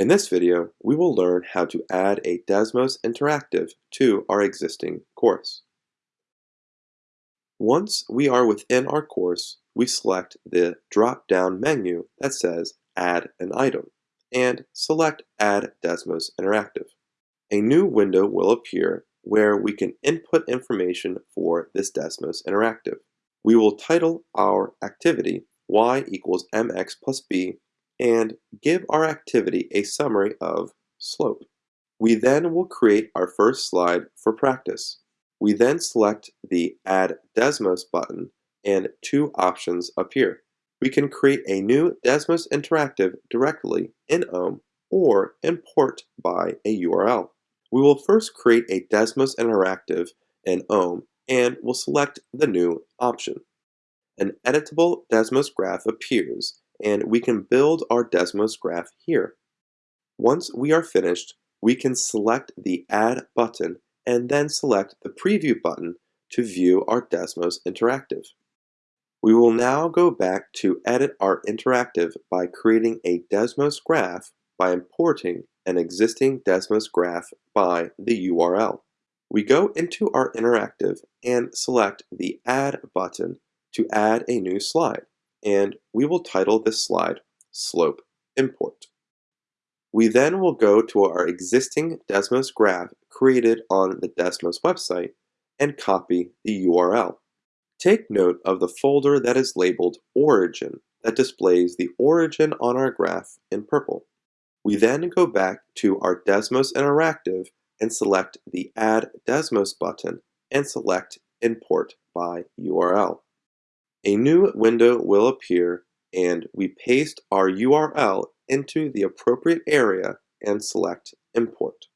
In this video, we will learn how to add a Desmos Interactive to our existing course. Once we are within our course, we select the drop-down menu that says Add an Item and select Add Desmos Interactive. A new window will appear where we can input information for this Desmos Interactive. We will title our activity y equals mx plus b and give our activity a summary of slope. We then will create our first slide for practice. We then select the Add Desmos button and two options appear. We can create a new Desmos Interactive directly in OHM or import by a URL. We will first create a Desmos Interactive in OHM and we'll select the new option. An editable Desmos graph appears and we can build our Desmos graph here. Once we are finished, we can select the Add button and then select the Preview button to view our Desmos Interactive. We will now go back to edit our interactive by creating a Desmos graph by importing an existing Desmos graph by the URL. We go into our interactive and select the Add button to add a new slide and we will title this slide Slope Import. We then will go to our existing Desmos graph created on the Desmos website and copy the URL. Take note of the folder that is labeled Origin that displays the origin on our graph in purple. We then go back to our Desmos Interactive and select the Add Desmos button and select Import by URL. A new window will appear and we paste our URL into the appropriate area and select Import.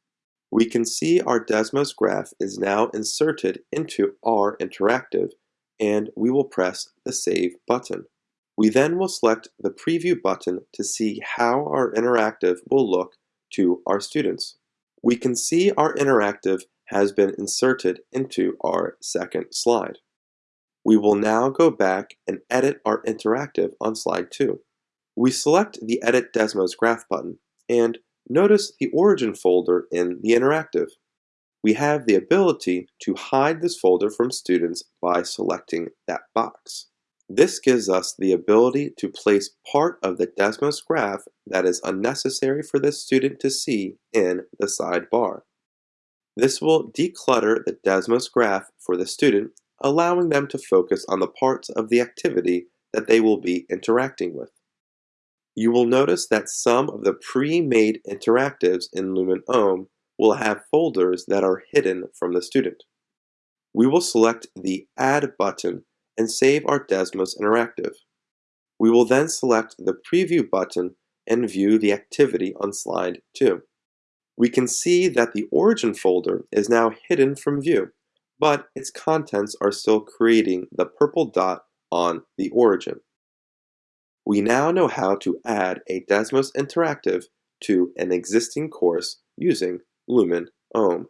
We can see our Desmos graph is now inserted into our interactive and we will press the Save button. We then will select the Preview button to see how our interactive will look to our students. We can see our interactive has been inserted into our second slide. We will now go back and edit our interactive on slide 2. We select the Edit Desmos Graph button and notice the origin folder in the interactive. We have the ability to hide this folder from students by selecting that box. This gives us the ability to place part of the Desmos graph that is unnecessary for the student to see in the sidebar. This will declutter the Desmos graph for the student allowing them to focus on the parts of the activity that they will be interacting with. You will notice that some of the pre-made interactives in Lumen OHM will have folders that are hidden from the student. We will select the Add button and save our Desmos Interactive. We will then select the Preview button and view the activity on slide 2. We can see that the origin folder is now hidden from view but its contents are still creating the purple dot on the origin. We now know how to add a Desmos Interactive to an existing course using Lumen OHM.